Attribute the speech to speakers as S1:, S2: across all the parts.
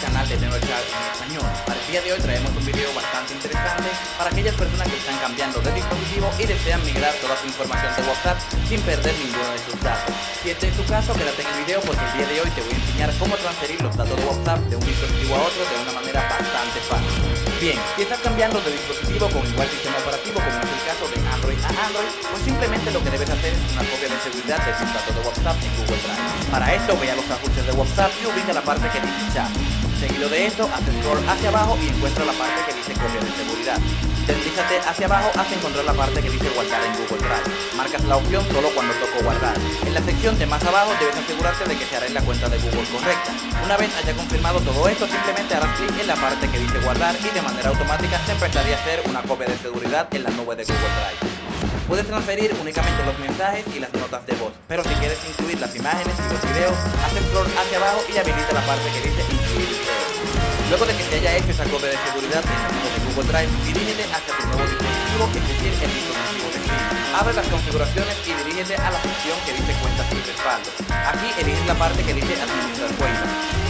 S1: canal de Chat en español. Día de hoy traemos un video bastante interesante para aquellas personas que están cambiando de dispositivo y desean migrar toda su información de WhatsApp sin perder ninguno de sus datos. Si este es tu caso, quédate en el video porque el día de hoy te voy a enseñar cómo transferir los datos de WhatsApp de un dispositivo a otro de una manera bastante fácil. Bien, si estás cambiando de dispositivo con igual sistema operativo como es el caso de Android a Android, pues simplemente lo que debes hacer es una copia de seguridad de tus datos de WhatsApp en Google Drive. Para esto, ve a los ajustes de WhatsApp y ubica la parte que dice chat. Seguido de esto, haz scroll hacia abajo y encuentra la parte que dice copia de seguridad. Deslízate hacia abajo hasta encontrar la parte que dice guardar en Google Drive. Marcas la opción solo cuando toco guardar. En la sección de más abajo debes asegurarte de que se hará en la cuenta de Google correcta. Una vez haya confirmado todo esto, simplemente harás clic en la parte que dice guardar y de manera automática se empezaría a hacer una copia de seguridad en la nube de Google Drive. Puedes transferir únicamente los mensajes y las notas de voz, pero si quieres incluir las imágenes y los videos, haz scroll hacia abajo y habilita la parte que dice incluir. Luego de que se haya hecho esa copia de seguridad en nube de Google Drive, dirígete hacia tu nuevo dispositivo, es decir, el dispositivo de Steam. Abre las configuraciones y dirígete a la sección que dice cuentas y respaldo. Aquí eliges la parte que dice administrar cuentas.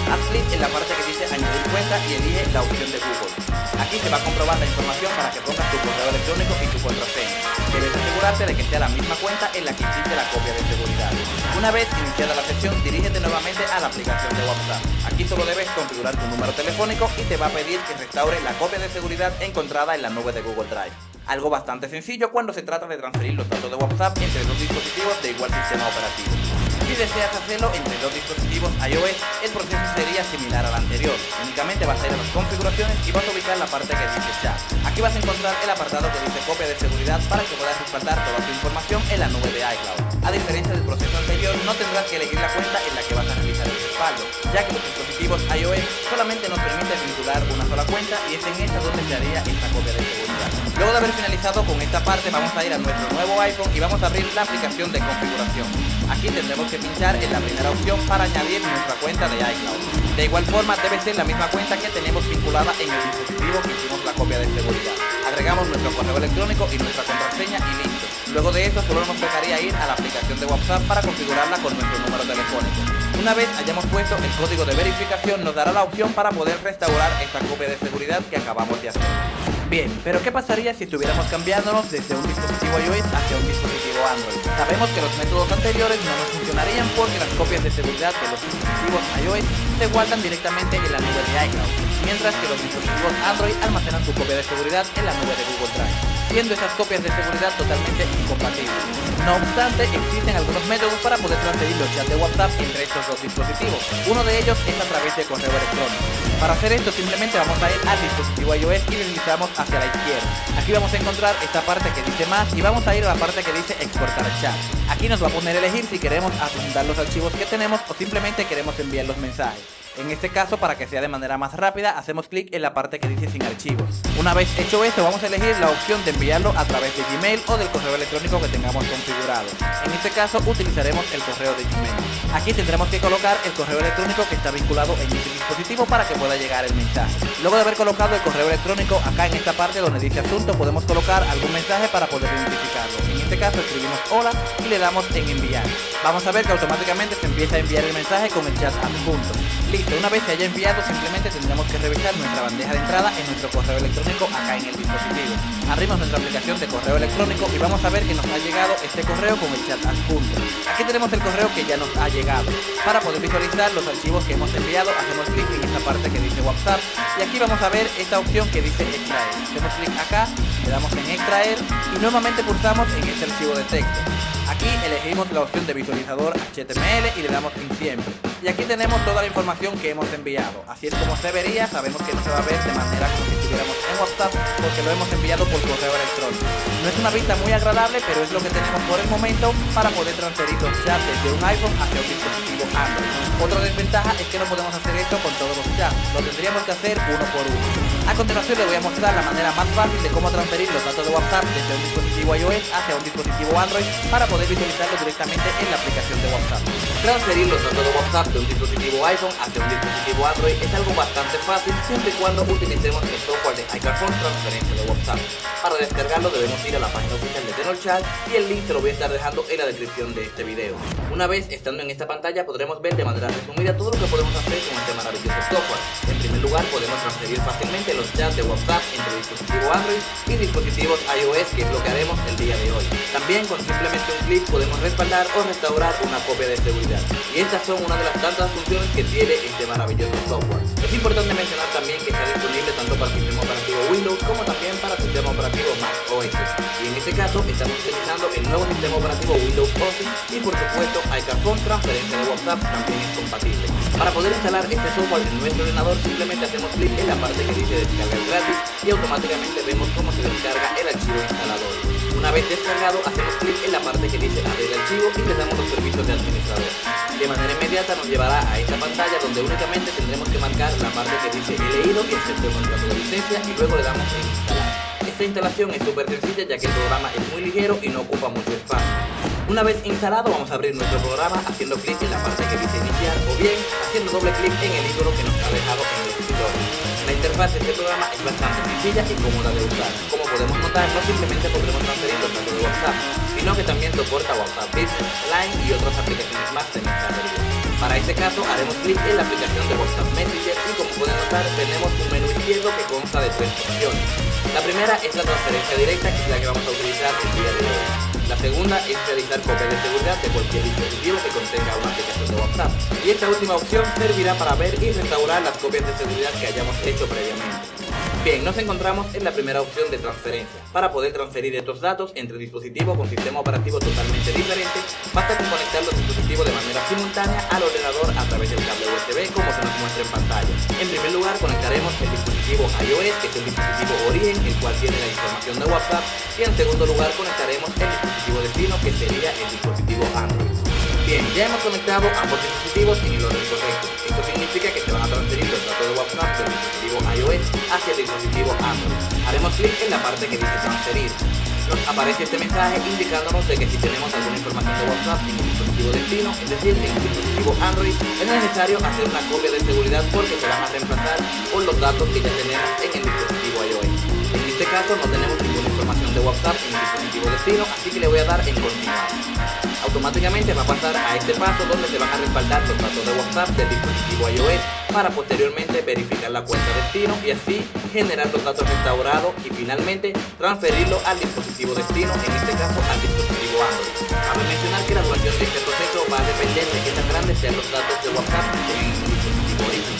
S1: Haz clic en la parte que dice añadir cuenta y elige la opción de Google. Aquí se va a comprobar la información para que pongas tu correo electrónico y tu contraseña. Debes asegurarte de que sea la misma cuenta en la que hiciste la copia de seguridad. Una vez iniciada la sesión, dirígete nuevamente a la aplicación de WhatsApp. Aquí solo debes configurar tu número telefónico y te va a pedir que restaure la copia de seguridad encontrada en la nube de Google Drive. Algo bastante sencillo cuando se trata de transferir los datos de WhatsApp entre dos dispositivos de igual sistema operativo. Si deseas hacerlo entre dos dispositivos iOS, el proceso sería similar al anterior. Únicamente vas a ir a las configuraciones y vas a ubicar la parte que dice chat. Aquí vas a encontrar el apartado que dice copia de seguridad para que puedas respaldar toda tu información en la nube de iCloud. A diferencia del proceso anterior, no tendrás que elegir la cuenta en la que vas a realizar el respaldo, ya que los dispositivos iOS solamente nos permiten vincular una sola cuenta y es en esta donde se haría esta copia de seguridad. Luego de haber finalizado con esta parte, vamos a ir a nuestro nuevo iPhone y vamos a abrir la aplicación de configuración. Aquí tendremos que pinchar en la primera opción para añadir nuestra cuenta de iCloud. De igual forma debe ser la misma cuenta que tenemos vinculada en el dispositivo que hicimos la copia de seguridad. Agregamos nuestro correo electrónico y nuestra contraseña y listo. Luego de esto solo nos tocaría ir a la aplicación de WhatsApp para configurarla con nuestro número telefónico. Una vez hayamos puesto el código de verificación nos dará la opción para poder restaurar esta copia de seguridad que acabamos de hacer. Bien, pero ¿qué pasaría si estuviéramos cambiándonos desde un dispositivo iOS hacia un dispositivo Android? Sabemos que los métodos anteriores no nos funcionarían porque las copias de seguridad de los dispositivos iOS se guardan directamente en la nube de iCloud, mientras que los dispositivos Android almacenan su copia de seguridad en la nube de Google Drive, siendo esas copias de seguridad totalmente incompatibles. No obstante, existen algunos métodos para poder transferir los chats de WhatsApp entre estos dos dispositivos. Uno de ellos es a través de correo electrónico. Para hacer esto simplemente vamos a ir al dispositivo iOS y deslizamos hacia la izquierda. Aquí vamos a encontrar esta parte que dice más y vamos a ir a la parte que dice exportar chat. Aquí nos va a poner elegir si queremos adjuntar los archivos que tenemos o simplemente queremos enviar los mensajes. En este caso, para que sea de manera más rápida, hacemos clic en la parte que dice sin archivos. Una vez hecho esto, vamos a elegir la opción de enviarlo a través de Gmail o del correo electrónico que tengamos configurado. En este caso, utilizaremos el correo de Gmail. Aquí tendremos que colocar el correo electrónico que está vinculado en este dispositivo para que pueda llegar el mensaje. Luego de haber colocado el correo electrónico acá en esta parte donde dice asunto, podemos colocar algún mensaje para poder identificarlo. En este caso, escribimos hola y le damos en enviar. Vamos a ver que automáticamente se empieza a enviar el mensaje con el chat adjunto. Listo, una vez se haya enviado simplemente tendremos que revisar nuestra bandeja de entrada en nuestro correo electrónico acá en el dispositivo. Abrimos nuestra aplicación de correo electrónico y vamos a ver que nos ha llegado este correo con el chat adjunto. Aquí tenemos el correo que ya nos ha llegado. Para poder visualizar los archivos que hemos enviado, hacemos clic en esta parte que dice WhatsApp y aquí vamos a ver esta opción que dice extraer. Hacemos clic acá, le damos en extraer y nuevamente pulsamos en este archivo de texto. Aquí elegimos la opción de visualizador HTML y le damos en siempre. Y aquí tenemos toda la información que hemos enviado. Así es como se vería, sabemos que no se va a ver de manera como si estuviéramos en WhatsApp porque lo hemos enviado por correo electrónico. No es una vista muy agradable, pero es lo que tenemos por el momento para poder transferir los chats desde un iPhone hacia un dispositivo Android. Otra desventaja es que no podemos hacer esto con todos los chats, lo tendríamos que hacer uno por uno. A continuación le voy a mostrar la manera más fácil de cómo transferir los datos de WhatsApp desde un dispositivo iOS hacia un dispositivo Android para poder visualizarlo directamente en la aplicación de WhatsApp. Transferir los datos de WhatsApp de un dispositivo iPhone hacia un dispositivo Android es algo bastante fácil siempre y cuando utilicemos el software de iCarphone Transferencia de WhatsApp. Para descargarlo debemos ir a la página oficial de TenorChat y el link te lo voy a estar dejando en la descripción de este video. Una vez estando en esta pantalla podremos ver de manera resumida todo lo que podemos hacer con este maravilloso software. En primer lugar podemos transferir fácilmente los chats de WhatsApp entre dispositivos Android y dispositivos iOS que es lo que haremos el día de hoy. También con simplemente un clic podemos respaldar o restaurar una copia de seguridad. Y estas son una de las tantas funciones que tiene este maravilloso software. Es importante mencionar también que está disponible tanto para el sistema operativo Windows como también para el sistema operativo Mac OS. Y en este caso estamos utilizando el nuevo sistema operativo Windows 11 y por supuesto iCarphone transferencia de WhatsApp también es compatible. Para poder instalar este software en nuestro ordenador simplemente hacemos clic en la parte que dice descargar gratis y automáticamente vemos cómo se descarga el archivo instalador. Una vez descargado hacemos clic en la parte que dice abrir archivo y le damos los servicios de administrador. De manera inmediata nos llevará a esta pantalla donde únicamente tendremos que marcar la parte que dice he leído y acepto el contrato de licencia y luego le damos en instalar. Esta instalación es súper sencilla ya que el programa es muy ligero y no ocupa mucho espacio. Una vez instalado vamos a abrir nuestro programa haciendo clic en la parte que dice iniciar o bien haciendo doble clic en el icono que nos ha dejado en el escritorio. La interfaz de este programa es bastante sencilla y cómoda de usar. Como podemos notar, no simplemente podremos transferir los datos de WhatsApp, sino que también soporta WhatsApp Business, Line y otras aplicaciones más de mensajería. Para este caso haremos clic en la aplicación de WhatsApp Messenger y como pueden notar tenemos un menú izquierdo que consta de tres opciones. La primera es la transferencia directa que es la que vamos a utilizar el día de hoy. La segunda es realizar copias de seguridad de cualquier dispositivo que contenga una aplicación de WhatsApp. Y esta última opción servirá para ver y restaurar las copias de seguridad que hayamos hecho previamente. Bien, nos encontramos en la primera opción de transferencia. Para poder transferir estos datos entre dispositivos con sistema operativo totalmente diferente, basta con conectar los dispositivos de manera simultánea al ordenador a través del cable USB como se nos muestra en pantalla. En primer lugar conectaremos el dispositivo iOS, que es el dispositivo origen, el cual tiene la información de WhatsApp, y en segundo lugar conectaremos el dispositivo destino, que sería el dispositivo Android. Ya hemos conectado ambos dispositivos en el orden correcto. Esto significa que se van a transferir los datos de WhatsApp del dispositivo iOS hacia el dispositivo Android. Haremos clic en la parte que dice transferir. Nos aparece este mensaje indicándonos de que si tenemos alguna información de WhatsApp en el dispositivo destino, es decir, en el dispositivo Android, es necesario hacer una copia de seguridad porque se van a reemplazar con los datos que ya tenemos en el dispositivo iOS. En este caso no tenemos información de WhatsApp en el dispositivo destino, así que le voy a dar en continuar automáticamente va a pasar a este paso donde se van a respaldar los datos de WhatsApp del dispositivo iOS para posteriormente verificar la cuenta destino y así generar los datos restaurados y finalmente transferirlo al dispositivo destino, en este caso al dispositivo Android. Cabe mencionar que la duración de este proceso va a depender de qué tan grandes sean los datos de WhatsApp en el dispositivo origen.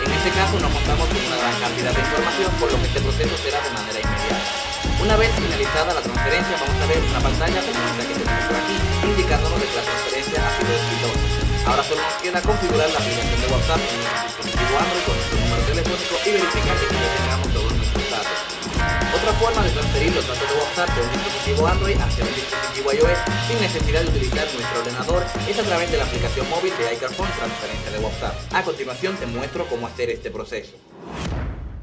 S1: En este caso no contamos con una gran cantidad de información, por lo que este proceso será de manera inmediata. Una vez finalizada la transferencia vamos a ver una pantalla como esta que tenemos por aquí, indicándonos que la transferencia ha sido exitosa. Ahora solo nos queda configurar la aplicación de WhatsApp en nuestro dispositivo Android con nuestro número telefónico y verificar que ya tengamos todos nuestros datos. Otra forma de transferir los datos de WhatsApp de un dispositivo Android hacia un dispositivo iOS sin necesidad de utilizar nuestro ordenador es a través de la aplicación móvil de iCarphone Transferencia de WhatsApp. A continuación te muestro cómo hacer este proceso.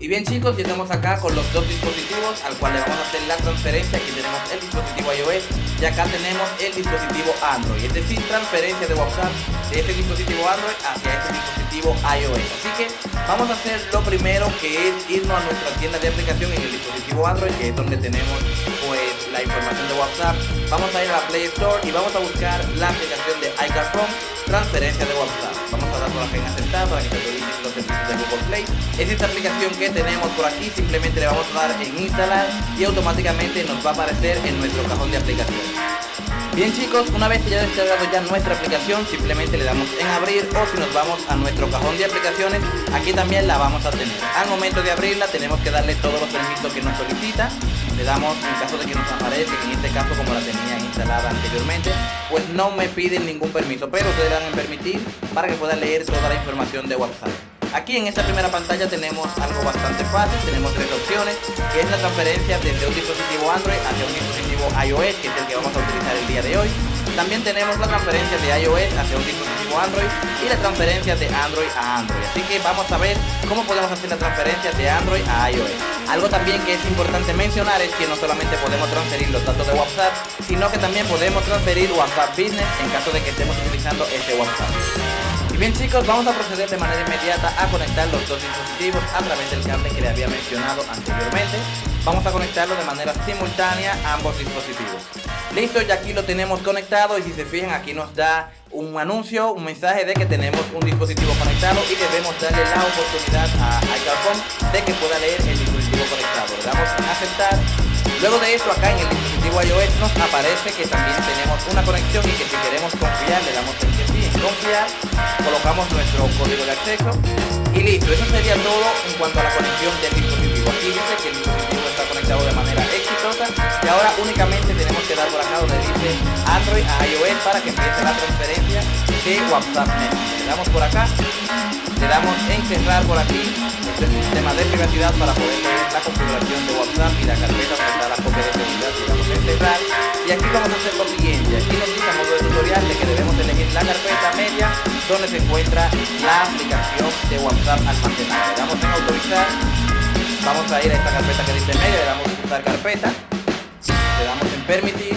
S1: Y bien chicos, ya estamos acá con los dos dispositivos al cual le vamos a hacer la transferencia. Aquí tenemos el dispositivo iOS y acá tenemos el dispositivo Android. Es decir, transferencia de WhatsApp de este dispositivo Android hacia este dispositivo iOS. Así que vamos a hacer lo primero que es irnos a nuestra tienda de aplicación en el dispositivo Android, que es donde tenemos pues la información de WhatsApp. Vamos a ir a la Play Store y vamos a buscar la aplicación de iCarphone, transferencia de WhatsApp. Vamos a dar por acá en aceptar para que se actualicen los servicios de Google Play. Es esta aplicación que tenemos por aquí, simplemente le vamos a dar en instalar y automáticamente nos va a aparecer en nuestro cajón de aplicaciones. Bien chicos, una vez que ya descargado ya nuestra aplicación, simplemente le damos en abrir o si nos vamos a nuestro cajón de aplicaciones, aquí también la vamos a tener. Al momento de abrirla tenemos que darle todos los permisos que nos solicita. Le damos, en caso de que nos aparezca, que en este caso como la tenía instalada anteriormente, pues no me piden ningún permiso, pero ustedes le dan en permitir para que puedan leer toda la información de WhatsApp. Aquí en esta primera pantalla tenemos algo bastante fácil, tenemos tres opciones, que es la transferencia desde un dispositivo Android hacia un dispositivo iOS, que es el que vamos a utilizar el día de hoy. También tenemos la transferencia de iOS hacia un dispositivo Android y la transferencia de Android a Android. Así que vamos a ver cómo podemos hacer la transferencia de Android a iOS. Algo también que es importante mencionar es que no solamente podemos transferir los datos de WhatsApp, sino que también podemos transferir WhatsApp Business en caso de que estemos utilizando ese WhatsApp. Bien chicos, vamos a proceder de manera inmediata a conectar los dos dispositivos a través del cable que le había mencionado anteriormente. Vamos a conectarlo de manera simultánea ambos dispositivos. Listo, ya aquí lo tenemos conectado y si se fijan aquí nos da un anuncio, un mensaje de que tenemos un dispositivo conectado y debemos darle la oportunidad a iCalcom de que pueda leer el dispositivo conectado. Le damos en aceptar. Luego de esto acá en el dispositivo iOS nos aparece que también tenemos una conexión y que si queremos confiar le damos en que sí, en confiar, colocamos nuestro código de acceso y listo. Eso sería todo en cuanto a la conexión del dispositivo. Aquí dice que el por acá donde dice Android a iOS para que empiece la transferencia de WhatsApp Le damos por acá, le damos en cerrar por aquí este sistema de privacidad para poder leer la configuración de WhatsApp y la carpeta donde está la copia de seguridad. Le damos en cerrar y aquí vamos a hacer lo siguiente. Aquí nos dice a modo de tutorial de que debemos elegir la carpeta media donde se encuentra la aplicación de WhatsApp almacenada. Le damos en autorizar Vamos a ir a esta carpeta que dice media, le damos en usar carpeta, le damos en permitir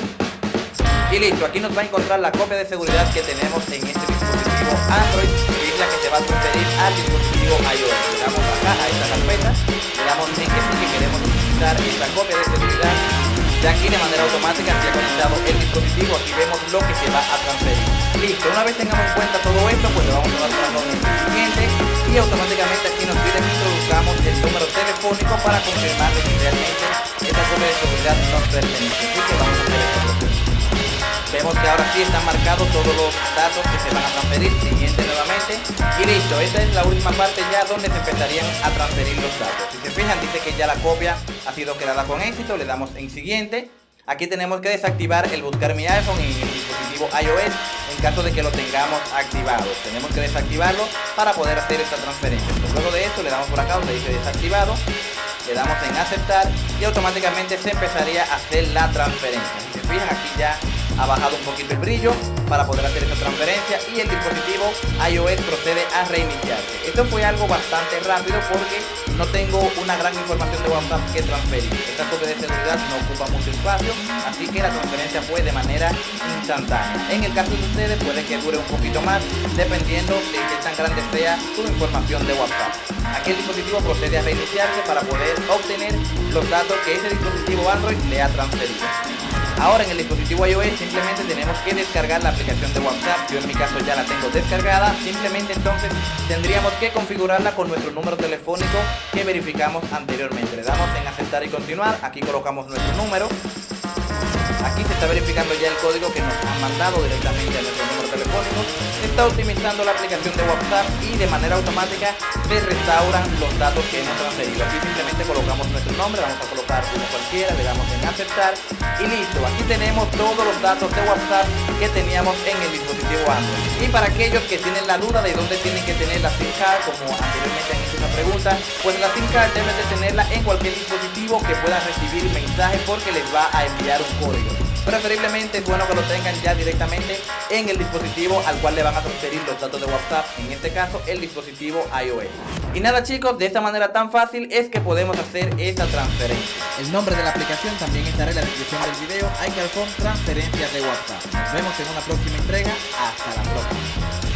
S1: y listo, aquí nos va a encontrar la copia de seguridad que tenemos en este dispositivo Android, es la que se va a transferir al dispositivo iOS. Le damos acá a esta carpeta, le damos en que sí que queremos utilizar esta copia de seguridad. De aquí de manera automática se ha conectado el dispositivo, aquí vemos lo que se va a transferir. Listo, una vez tengamos en cuenta todo esto, pues le vamos a dar para el siguiente y automáticamente aquí nos pide que introduzcamos el número telefónico para confirmar que realmente esta copia de seguridad nos pertenece. Así que vamos a hacer este proceso. Vemos que ahora sí están marcados todos los datos que se van a transferir. Siguiente nuevamente. Y listo, esta es la última parte ya donde se empezarían a transferir los datos. Si se fijan, dice que ya la copia ha sido creada con éxito. Le damos en siguiente. Aquí tenemos que desactivar el buscar mi iPhone en el dispositivo iOS en caso de que lo tengamos activado. Tenemos que desactivarlo para poder hacer esta transferencia. luego de esto le damos por acá donde dice desactivado, le damos en aceptar y automáticamente se empezaría a hacer la transferencia. Si se fijan aquí ya ha bajado un poquito el brillo para poder hacer esta transferencia y el dispositivo iOS procede a reiniciarse. Esto fue algo bastante rápido porque no tengo una gran información de WhatsApp que transferir. Esta copia de seguridad no ocupa mucho espacio, así que la transferencia fue de manera instantánea. En el caso de ustedes puede que dure un poquito más dependiendo de qué tan grande sea su información de WhatsApp. Aquí el dispositivo procede a reiniciarse para poder obtener los datos que ese dispositivo Android le ha transferido. Ahora en el dispositivo iOS simplemente tenemos que descargar la aplicación de WhatsApp. Yo en mi caso ya la tengo descargada. Simplemente entonces tendríamos que configurarla con nuestro número telefónico que verificamos anteriormente. Le damos en aceptar y continuar. Aquí colocamos nuestro número. Está verificando ya el código que nos han mandado directamente a nuestro número telefónico. Está optimizando la aplicación de WhatsApp y de manera automática se restauran los datos que hemos transferido. Aquí simplemente colocamos nuestro nombre, vamos a colocar uno cualquiera, le damos en aceptar y listo. Aquí tenemos todos los datos de WhatsApp que teníamos en el dispositivo Android. Y para aquellos que tienen la duda de dónde tienen que tener la SIM card, como anteriormente han hecho una pregunta, pues la SIM card deben de tenerla en cualquier dispositivo que pueda recibir mensajes porque les va a enviar un código. Preferiblemente es bueno que lo tengan ya directamente en el dispositivo al cual le van a transferir los datos de WhatsApp, en este caso el dispositivo iOS. Y nada chicos, de esta manera tan fácil es que podemos hacer esa transferencia. El nombre de la aplicación también estará en la descripción del video, iCalphone Transferencias de WhatsApp. Nos vemos en una próxima entrega, hasta la próxima.